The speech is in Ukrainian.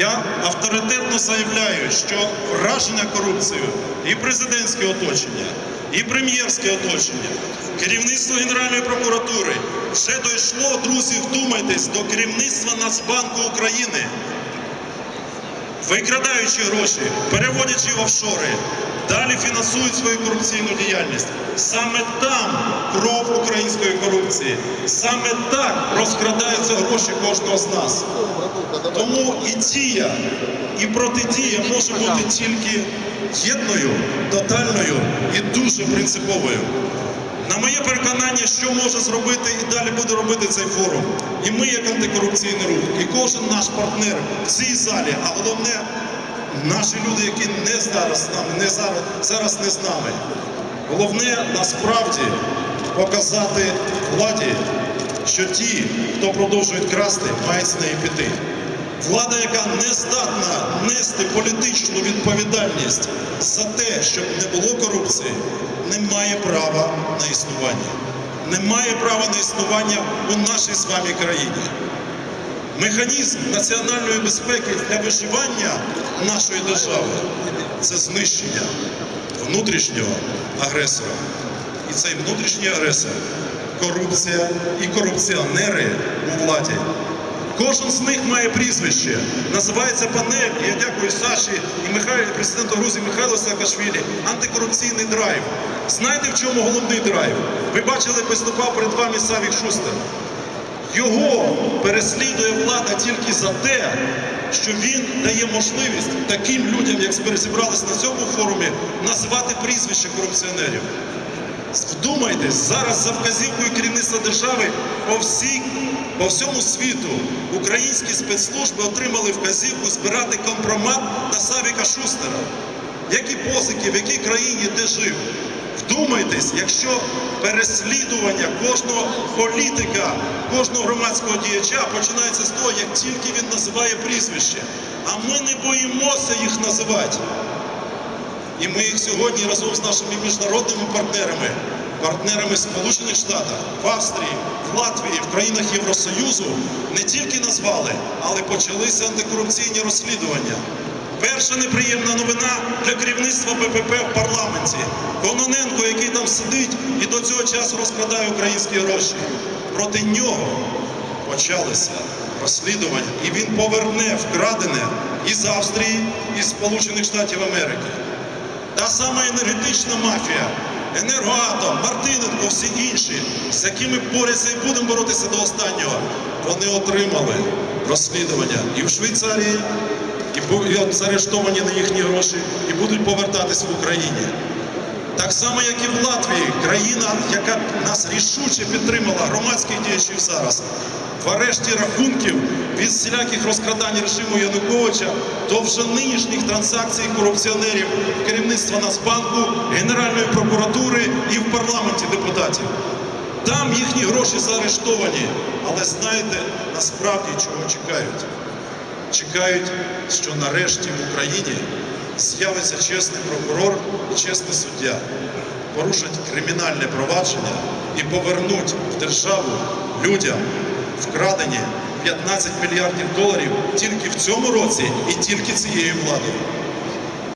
Я авторитетно заявляю, що враження корупцією і президентське оточення, і прем'єрське оточення, керівництво Генеральної прокуратури вже дійшло, друзі, вдумайтесь, до керівництва Нацбанку України. Викрадаючи гроші, переводячи в офшори, далі фінансують свою корупційну діяльність. Саме там кров української корупції. Саме так розкрадаються гроші кожного з нас. Тому і дія, і протидія може бути тільки єдною, тотальною і дуже принциповою. На моє переконання, що може зробити і далі буде робити цей форум. І ми, як антикорупційний рух, і кожен наш партнер в цій залі, а головне, наші люди, які не зараз не зараз, зараз не з нами. Головне насправді показати владі, що ті, хто продовжують красти, мають з неї піти. Влада, яка не здатна нести політичну відповідальність за те, щоб не було корупції, не має права на існування. Не має права на існування у нашій з вами країні. Механізм національної безпеки для виживання нашої держави це знищення внутрішнього агресора. І цей внутрішній агресор корупція і корупціонери у владі. Кожен з них має прізвище. Називається панель. Я дякую Саші і Михайлу, президенту Грузії Михайлу Саакашвілі. Антикорупційний драйв. Знаєте, в чому головний драйв? Ви бачили, виступав перед вами Савік Шустер. Його переслідує влада тільки за те, що він дає можливість таким людям, як зібрались на цьому форумі, назвати прізвища корупціонерів. Вдумайтесь, зараз за вказівкою керівництва держави по, всій, по всьому світу українські спецслужби отримали вказівку збирати компромат на Савіка Шустера. Які позики, в якій країні де жив. Вдумайтесь, якщо переслідування кожного політика, кожного громадського діяча починається з того, як тільки він називає прізвище. А ми не боїмося їх називати. І ми їх сьогодні разом з нашими міжнародними партнерами, партнерами Сполучених Штатів, в Австрії, в Латвії, в країнах Євросоюзу не тільки назвали, але почалися антикорупційні розслідування. Перша неприємна новина для керівництва БПП в парламенті. Кононенко, який там сидить і до цього часу розкрадає українські гроші. Проти нього почалися розслідування, і він поверне вкрадене із Австрії, із Сполучених Штатів Америки. Та сама енергетична мафія, енергоатом, Мартиненко, всі інші, з якими борються і будемо боротися до останнього, вони отримали розслідування і в Швейцарії, і будуть заарештовані на їхні гроші, і будуть повертатись в Україні. Так само, як і в Латвії, країна, яка нас рішуче підтримала, громадських діячів зараз, в арешті рахунків від всіляких розкрадань режиму Януковича до вже нинішніх транзакцій корупціонерів керівництва Нацбанку, Генеральної прокуратури і в парламенті депутатів. Там їхні гроші заарештовані. Але знаєте, насправді чого чекають? Чекають, що нарешті в Україні з'явиться чесний прокурор і чесний суддя, порушать кримінальне провадження і повернуть в державу людям вкрадені 15 мільярдів доларів тільки в цьому році і тільки цією владою.